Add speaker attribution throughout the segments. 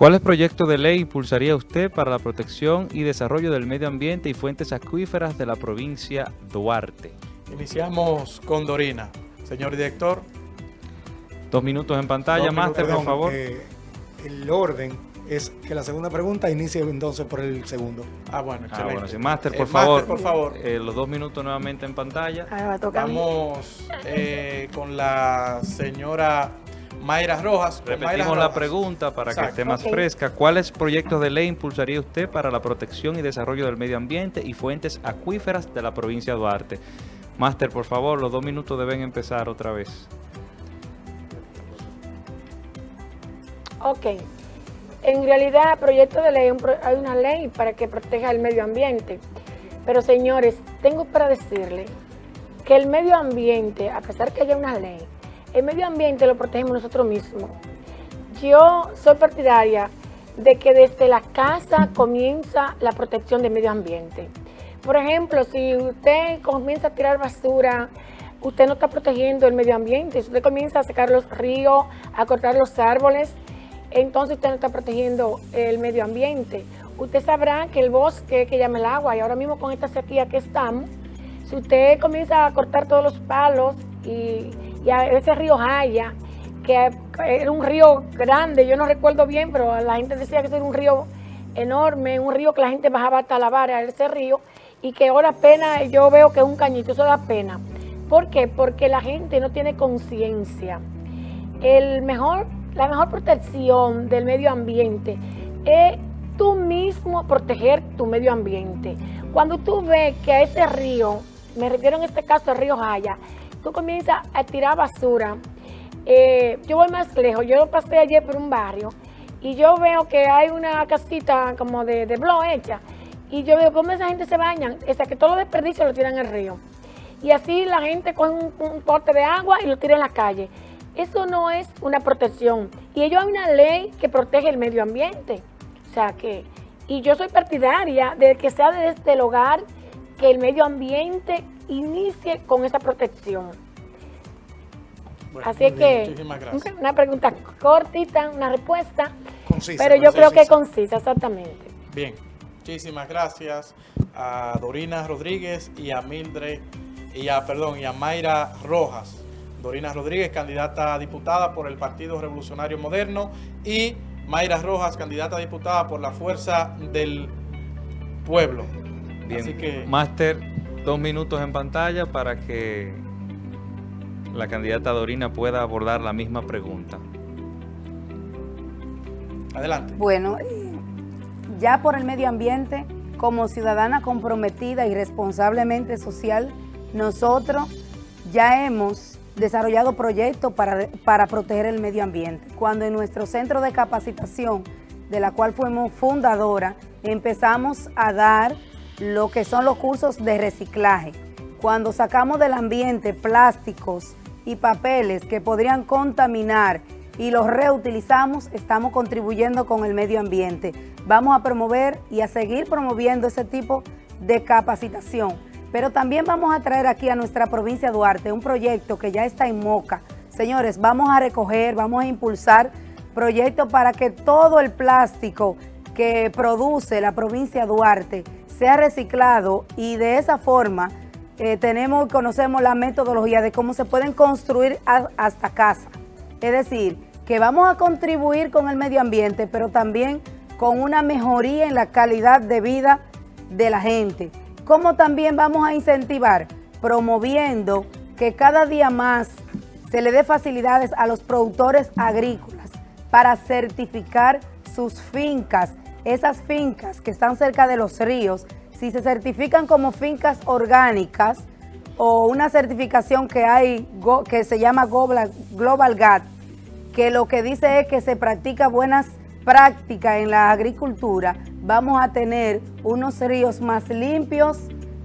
Speaker 1: ¿Cuáles proyectos de ley impulsaría usted para la protección y desarrollo del medio ambiente y fuentes acuíferas de la provincia Duarte?
Speaker 2: Iniciamos con Dorina. Señor director.
Speaker 1: Dos minutos en pantalla,
Speaker 3: Dos
Speaker 1: Máster,
Speaker 3: minutos,
Speaker 1: por favor.
Speaker 3: eh, el orden es que la segunda pregunta inicie entonces por el segundo.
Speaker 2: Ah, bueno,
Speaker 1: Ah,
Speaker 2: excelente.
Speaker 1: bueno, sí. Máster,
Speaker 2: Eh,
Speaker 1: por favor.
Speaker 2: por favor.
Speaker 1: Eh, los dos minutos nuevamente en pantalla.
Speaker 4: Ahora va a tocar.
Speaker 2: Vamos eh, con la señora Mayra Rojas. Mayra
Speaker 1: Repetimos la
Speaker 2: Rojas.
Speaker 1: pregunta para que esté más fresca. ¿Cuáles proyectos de ley impulsaría usted para la protección y desarrollo del medio ambiente y fuentes acuíferas de la provincia de Duarte? Máster, por favor, los dos minutos deben empezar otra vez.
Speaker 4: Ok. En realidad, proyecto de ley, hay una ley para que proteja el medio ambiente. Pero señores, tengo para decirle que el medio ambiente, a pesar que haya una ley, el medio ambiente lo protegemos nosotros mismos. Yo soy partidaria de que desde la casa comienza la protección del medio ambiente. Por ejemplo, si usted comienza a tirar basura, usted no está protegiendo el medio ambiente. Si usted comienza a secar los ríos, a cortar los árboles, entonces usted no está protegiendo el medio ambiente. Usted sabrá que el bosque que llama el agua, y ahora mismo con esta sequía que estamos, si usted comienza a cortar todos los palos y, y a ese río Jaya, que era un río grande, yo no recuerdo bien, pero la gente decía que era un río enorme, un río que la gente bajaba hasta la vara ese río y que ahora apenas yo veo que es un cañito, eso da pena. ¿Por qué? Porque la gente no tiene conciencia. Mejor, la mejor protección del medio ambiente es tú mismo proteger tu medio ambiente. Cuando tú ves que a ese río, me refiero en este caso al río Jaya, tú comienzas a tirar basura, eh, yo voy más lejos, yo pasé ayer por un barrio y yo veo que hay una casita como de, de blog hecha y yo veo cómo esa gente se baña, o sea que todos los desperdicios lo tiran al río. Y así la gente coge un, un de agua y lo tira en la calle. Eso no es una protección. Y ellos hay una ley que protege el medio ambiente. O sea que, y yo soy partidaria de que sea desde el hogar que el medio ambiente inicie con esa protección.
Speaker 2: Bueno,
Speaker 4: Así
Speaker 2: bien,
Speaker 4: que,
Speaker 2: Muchísimas gracias.
Speaker 4: una pregunta cortita, una respuesta,
Speaker 3: Concisa,
Speaker 4: pero yo creo que
Speaker 3: concisa.
Speaker 4: concisa, exactamente.
Speaker 2: Bien, muchísimas gracias a Dorina Rodríguez y a Mildred, y a, perdón, y a Mayra Rojas. Dorina Rodríguez, candidata a diputada por el Partido Revolucionario Moderno, y Mayra Rojas, candidata a diputada por la Fuerza del Pueblo.
Speaker 1: Bien.
Speaker 2: Así que,
Speaker 1: Máster, dos minutos en pantalla para que la candidata Dorina pueda abordar la misma pregunta.
Speaker 2: adelante.
Speaker 5: Bueno, eh, ya por el medio ambiente, como ciudadana comprometida y responsablemente social, nosotros ya hemos desarrollado proyectos para, para proteger el medio ambiente. Cuando en nuestro centro de capacitación, de la cual fuimos fundadora, empezamos a dar lo que son los cursos de reciclaje. Cuando sacamos del ambiente plásticos y papeles que podrían contaminar y los reutilizamos, estamos contribuyendo con el medio ambiente. Vamos a promover y a seguir promoviendo ese tipo de capacitación. Pero también vamos a traer aquí a nuestra provincia Duarte un proyecto que ya está en Moca. Señores, vamos a recoger, vamos a impulsar proyectos para que todo el plástico que produce la provincia Duarte sea reciclado y de esa forma eh, tenemos conocemos la metodología de cómo se pueden construir hasta casa. Es decir, que vamos a contribuir con el medio ambiente, pero también con una mejoría en la calidad de vida de la gente. Como también vamos a incentivar promoviendo que cada día más se le dé facilidades a los productores agrícolas para certificar sus fincas, esas fincas que están cerca de los ríos, si se certifican como fincas orgánicas o una certificación que hay que se llama Global, Global GAT, que lo que dice es que se practica buenas prácticas en la agricultura, vamos a tener unos ríos más limpios,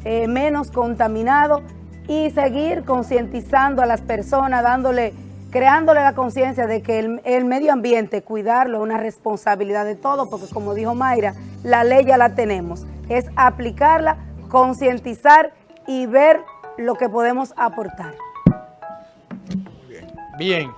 Speaker 5: eh, menos contaminados y seguir concientizando a las personas, dándole, creándole la conciencia de que el, medio ambiente, cuidarlo es una responsabilidad de todos, porque como dijo Mayra, la ley ya la tenemos, es aplicarla, concientizar y ver lo que podemos aportar.
Speaker 2: Bien,